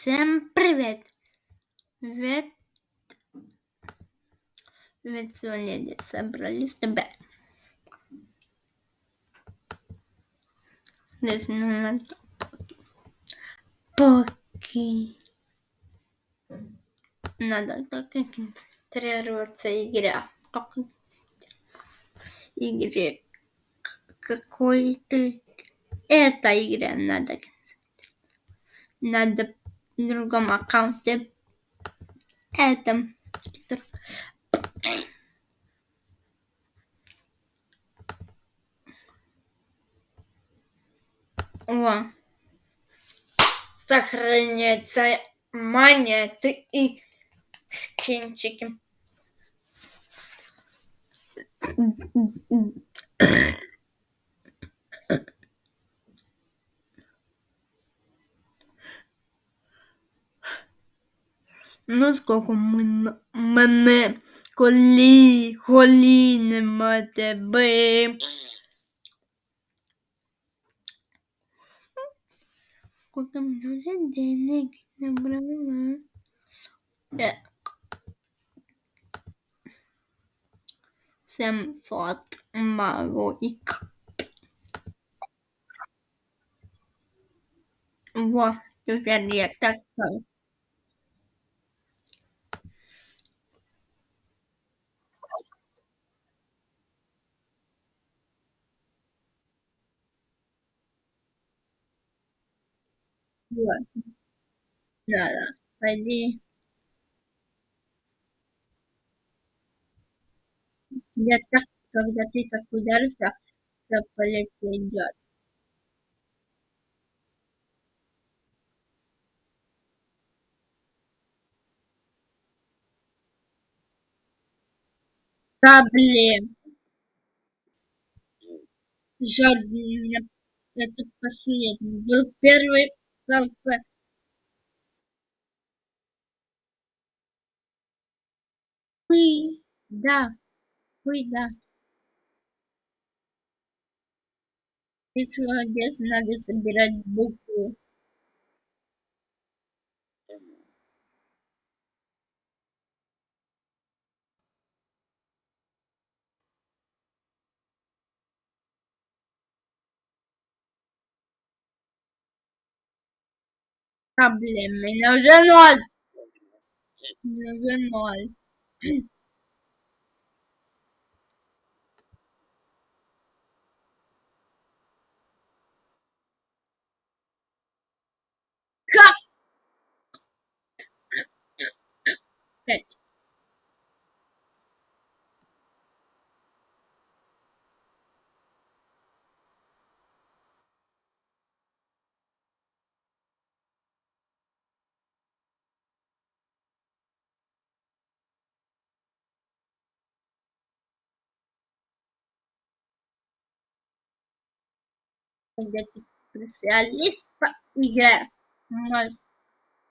Всем привет! Привет! Привет, сегодня собрались тебя. Здесь надо поки. Надо так концентрироваться игра. Игре какой-то эта игра надо надо другом аккаунте этом О. Сохраняется монеты и скинчики. Ну ми- мене коли коли нема тебе. Сколько много денег набрала. Э. Могу и Во, теперь я так стою. Вот. Да, да. Пойди. Я так, когда ты так ударишься, все полетит. Проблем. Жадный. Это последний. Был первый КП. Хуй. Да. Хуй, да. Если здесь надо собирать буквы. problema. Não é nós. Não é специалист по игре, можешь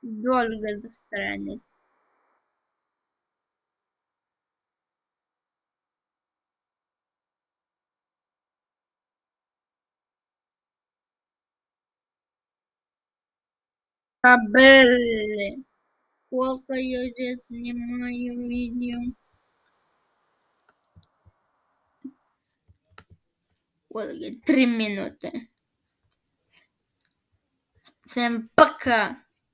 долго застрянет. Кабели. Сколько я уже снимаю видео. Ольга, три минуты. Всем пока.